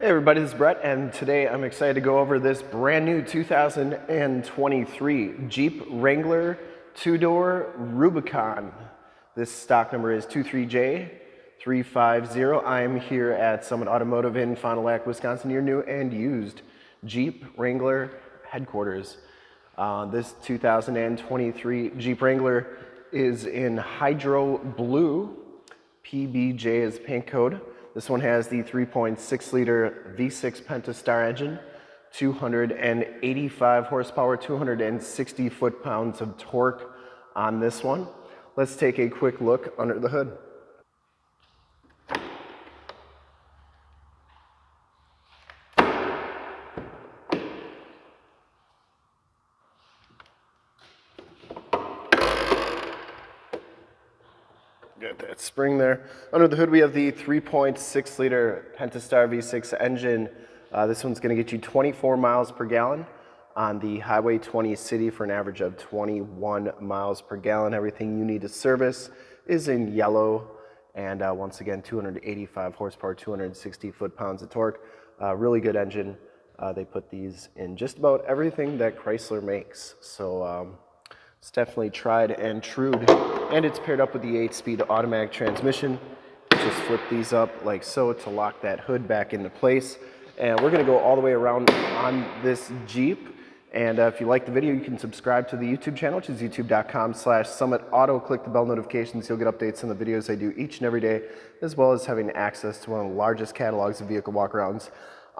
Hey everybody, this is Brett, and today I'm excited to go over this brand new 2023 Jeep Wrangler two-door Rubicon. This stock number is 23J350. I am here at Summit Automotive in Fond du Lac, Wisconsin, your new and used Jeep Wrangler headquarters. Uh, this 2023 Jeep Wrangler is in Hydro Blue. PBJ is paint code. This one has the 3.6 liter V6 Pentastar engine, 285 horsepower, 260 foot-pounds of torque on this one. Let's take a quick look under the hood. That spring there. Under the hood, we have the 3.6 liter Pentastar V6 engine. Uh, this one's gonna get you 24 miles per gallon on the Highway 20 City for an average of 21 miles per gallon. Everything you need to service is in yellow. And uh, once again, 285 horsepower, 260 foot-pounds of torque. Uh, really good engine. Uh, they put these in just about everything that Chrysler makes. So um, it's definitely tried and true. And it's paired up with the 8-speed automatic transmission. Just flip these up like so to lock that hood back into place. And we're gonna go all the way around on this Jeep. And uh, if you like the video, you can subscribe to the YouTube channel, which is youtube.com slash summit auto. Click the bell notifications. You'll get updates on the videos I do each and every day, as well as having access to one of the largest catalogs of vehicle walkarounds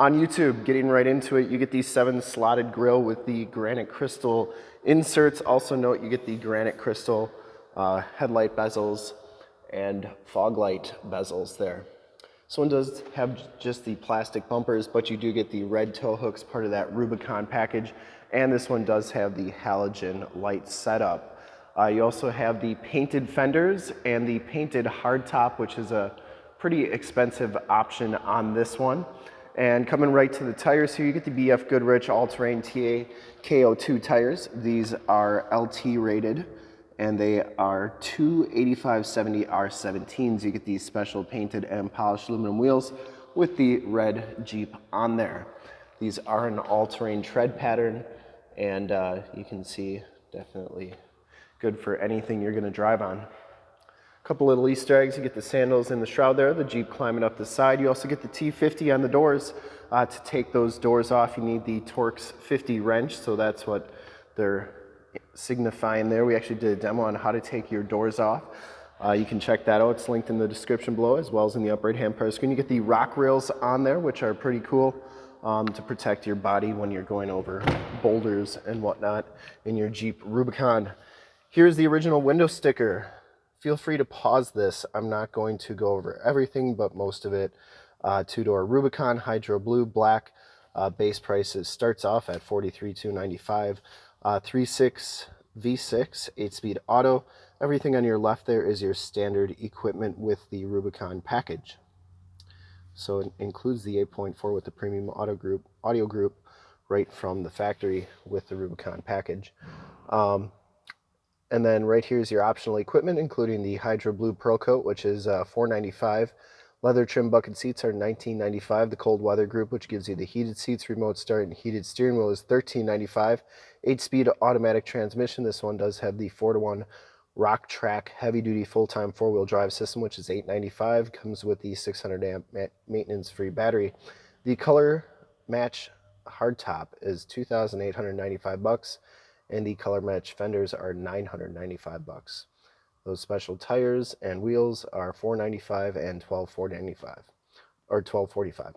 on YouTube, getting right into it, you get the seven slotted grill with the granite crystal inserts. Also note you get the granite crystal uh, headlight bezels and fog light bezels there. This one does have just the plastic bumpers, but you do get the red tow hooks, part of that Rubicon package. And this one does have the halogen light setup. Uh, you also have the painted fenders and the painted hardtop, which is a pretty expensive option on this one. And coming right to the tires here, you get the BF Goodrich All-Terrain TA KO2 tires. These are LT rated and they are 285-70 R17s. You get these special painted and polished aluminum wheels with the red Jeep on there. These are an all-terrain tread pattern and uh, you can see definitely good for anything you're gonna drive on couple little Easter eggs. You get the sandals in the shroud there, the Jeep climbing up the side. You also get the T50 on the doors. Uh, to take those doors off, you need the Torx 50 wrench, so that's what they're signifying there. We actually did a demo on how to take your doors off. Uh, you can check that out. It's linked in the description below as well as in the upper right hand part of the screen. You get the rock rails on there, which are pretty cool um, to protect your body when you're going over boulders and whatnot in your Jeep Rubicon. Here's the original window sticker feel free to pause this. I'm not going to go over everything, but most of it. Uh, two-door Rubicon, Hydro Blue, black. Uh, base prices starts off at 43,295. Uh, 3.6 V6, 8-speed auto. Everything on your left there is your standard equipment with the Rubicon package. So it includes the 8.4 with the premium auto group, audio group right from the factory with the Rubicon package. Um, and then right here is your optional equipment, including the Hydro Blue Pearl Coat, which is uh, 495 Leather trim bucket seats are 19.95. The cold weather group, which gives you the heated seats, remote start, and heated steering wheel, is 13.95. Eight-speed automatic transmission. This one does have the four to one Rock-Trac heavy-duty full-time four-wheel drive system, which is 8.95. Comes with the 600 amp maintenance-free battery. The color match hardtop is 2,895 bucks and the color match fenders are 995 bucks. Those special tires and wheels are 495 and 12495 or 1245.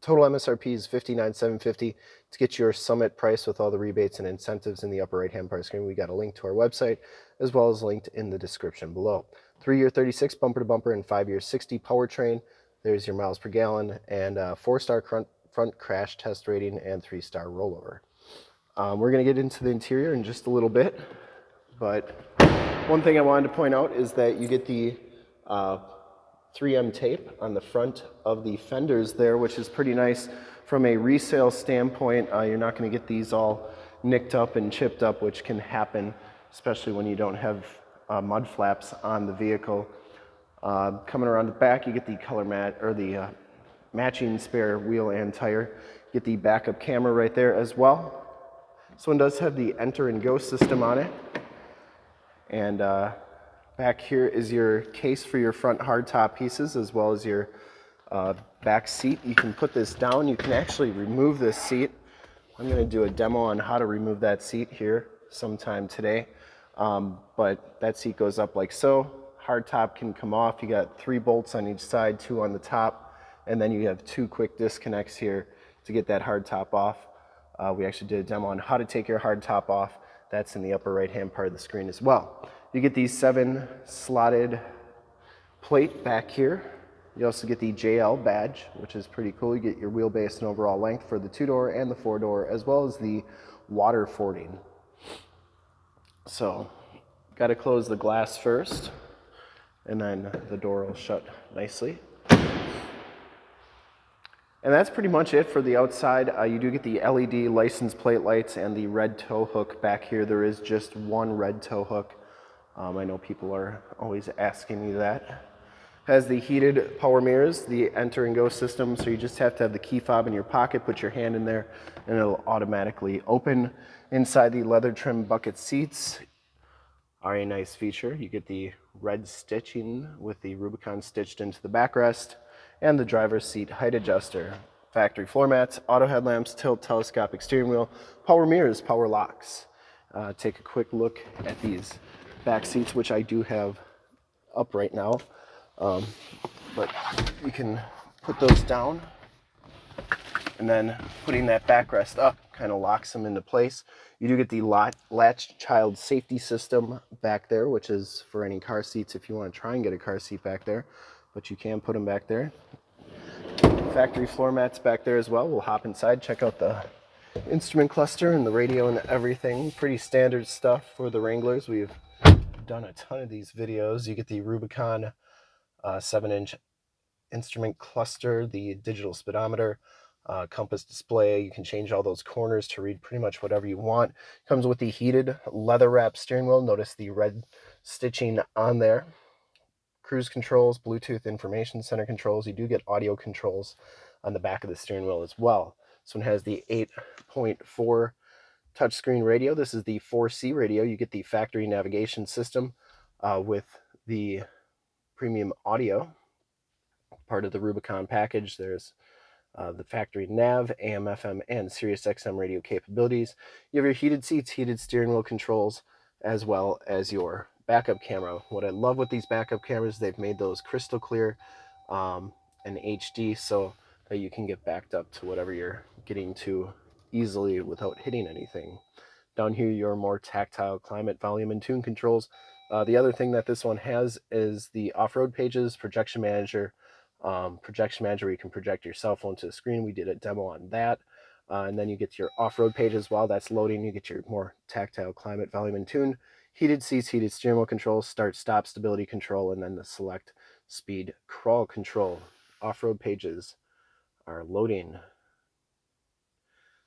Total MSRP is 59750 to get your summit price with all the rebates and incentives in the upper right hand part of the screen. We got a link to our website as well as linked in the description below. Three year 36 bumper to bumper and five year 60 powertrain. There's your miles per gallon and four star front, front crash test rating and three star rollover. Um, we're going to get into the interior in just a little bit, but one thing I wanted to point out is that you get the uh, 3M tape on the front of the fenders there, which is pretty nice from a resale standpoint. Uh, you're not going to get these all nicked up and chipped up, which can happen, especially when you don't have uh, mud flaps on the vehicle. Uh, coming around the back, you get the color mat or the uh, matching spare wheel and tire. Get the backup camera right there as well. This one does have the enter and go system on it. And uh, back here is your case for your front hardtop pieces as well as your uh, back seat. You can put this down. You can actually remove this seat. I'm going to do a demo on how to remove that seat here sometime today. Um, but that seat goes up like so. Hardtop can come off. You got three bolts on each side, two on the top, and then you have two quick disconnects here to get that hardtop off. Uh, we actually did a demo on how to take your hard top off. That's in the upper right hand part of the screen as well. You get these seven slotted plate back here you also get the JL badge, which is pretty cool. You get your wheelbase and overall length for the two-door and the four-door, as well as the water fording. So, got to close the glass first, and then the door will shut nicely. And that's pretty much it for the outside. Uh, you do get the LED license plate lights and the red tow hook back here. There is just one red tow hook. Um, I know people are always asking me that has the heated power mirrors, the enter and go system. So you just have to have the key fob in your pocket, put your hand in there, and it'll automatically open. Inside the leather trim bucket seats are a nice feature. You get the red stitching with the Rubicon stitched into the backrest and the driver's seat height adjuster. Factory floor mats, auto headlamps, tilt telescopic steering wheel, power mirrors, power locks. Uh, take a quick look at these back seats, which I do have up right now. Um, but you can put those down and then putting that backrest up kind of locks them into place. You do get the latch child safety system back there, which is for any car seats if you want to try and get a car seat back there, but you can put them back there. Factory floor mats back there as well. We'll hop inside, check out the instrument cluster and the radio and everything. Pretty standard stuff for the Wranglers. We've done a ton of these videos. You get the Rubicon uh, 7 inch instrument cluster, the digital speedometer, uh, compass display. You can change all those corners to read pretty much whatever you want. Comes with the heated leather wrap steering wheel. Notice the red stitching on there. Cruise controls, Bluetooth information center controls. You do get audio controls on the back of the steering wheel as well. This one has the 8.4 touchscreen radio. This is the 4C radio. You get the factory navigation system uh, with the premium audio, part of the Rubicon package. There's uh, the factory nav, AM, FM, and Sirius XM radio capabilities. You have your heated seats, heated steering wheel controls, as well as your backup camera. What I love with these backup cameras, they've made those crystal clear um, and HD so that you can get backed up to whatever you're getting to easily without hitting anything. Down here, your more tactile climate, volume, and tune controls. Uh, the other thing that this one has is the off-road pages, projection manager, um, projection manager where you can project your cell phone to the screen. We did a demo on that. Uh, and then you get your off-road pages while that's loading. You get your more tactile climate, volume, and tune. Heated seats, heated steering wheel control, start, stop, stability control, and then the select speed crawl control. Off-road pages are loading.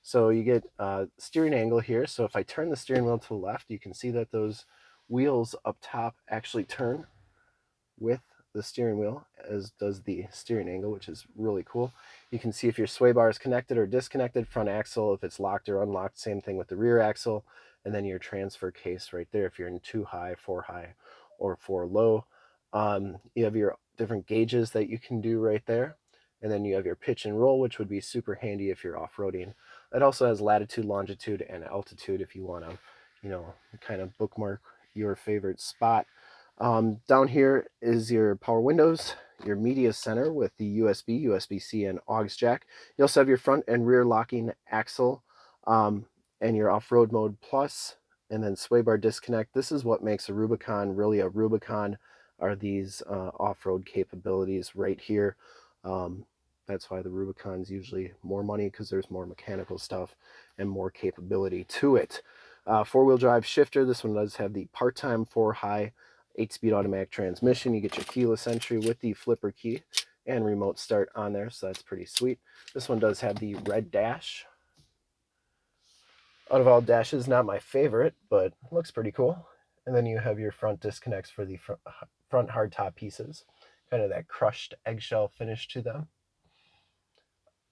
So you get uh, steering angle here. So if I turn the steering wheel to the left, you can see that those wheels up top actually turn with the steering wheel, as does the steering angle, which is really cool. You can see if your sway bar is connected or disconnected, front axle, if it's locked or unlocked, same thing with the rear axle, and then your transfer case right there if you're in two high, four high, or four low. Um, you have your different gauges that you can do right there. And then you have your pitch and roll, which would be super handy if you're off-roading. It also has latitude, longitude, and altitude if you want to, you know, kind of bookmark your favorite spot. Um, down here is your power windows, your media center with the USB, USB-C, and aux jack. You also have your front and rear locking axle um, and your off-road mode plus, and then sway bar disconnect. This is what makes a Rubicon really a Rubicon are these uh, off-road capabilities right here. Um, that's why the Rubicon's usually more money because there's more mechanical stuff and more capability to it. Uh, four-wheel drive shifter. This one does have the part-time four-high eight-speed automatic transmission. You get your keyless entry with the flipper key and remote start on there, so that's pretty sweet. This one does have the red dash. Out of all dashes, not my favorite, but looks pretty cool. And then you have your front disconnects for the front hardtop pieces, kind of that crushed eggshell finish to them.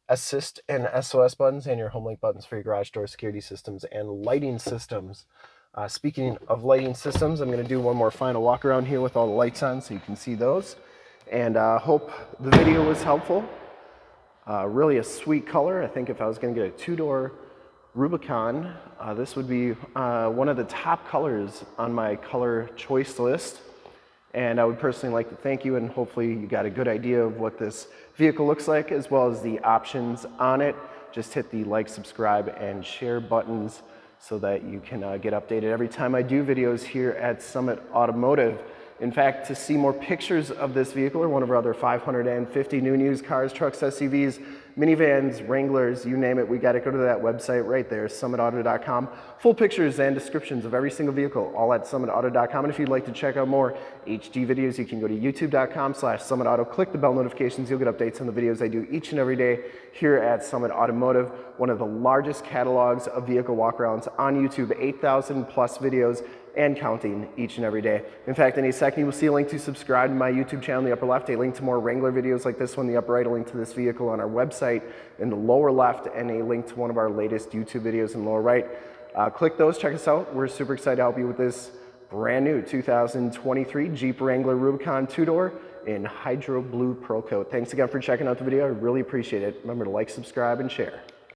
assist and SOS buttons and your home link buttons for your garage door security systems and lighting systems. Uh, speaking of lighting systems, I'm going to do one more final walk around here with all the lights on so you can see those. And uh, hope the video was helpful. Uh, really a sweet color. I think if I was going to get a two-door Rubicon, uh, this would be uh, one of the top colors on my color choice list. And I would personally like to thank you and hopefully you got a good idea of what this vehicle looks like as well as the options on it. Just hit the like, subscribe, and share buttons so that you can uh, get updated every time I do videos here at Summit Automotive. In fact, to see more pictures of this vehicle or one of our other 550 new used cars, trucks, SUVs, minivans, Wranglers, you name it, we got to go to that website right there, summitauto.com. Full pictures and descriptions of every single vehicle, all at summitauto.com. And if you'd like to check out more HD videos, you can go to youtube.com slash summitauto. Click the bell notifications. You'll get updates on the videos I do each and every day here at Summit Automotive, one of the largest catalogs of vehicle walkarounds on YouTube, 8,000 plus videos and counting each and every day. In fact, in a second, you will see a link to subscribe to my YouTube channel in the upper left, a link to more Wrangler videos like this one in the upper right, a link to this vehicle on our website in the lower left, and a link to one of our latest YouTube videos in the lower right. Uh, click those, check us out. We're super excited to help you with this brand new 2023 Jeep Wrangler Rubicon two-door in Hydro Blue Pearl Coat. Thanks again for checking out the video. I really appreciate it. Remember to like, subscribe, and share.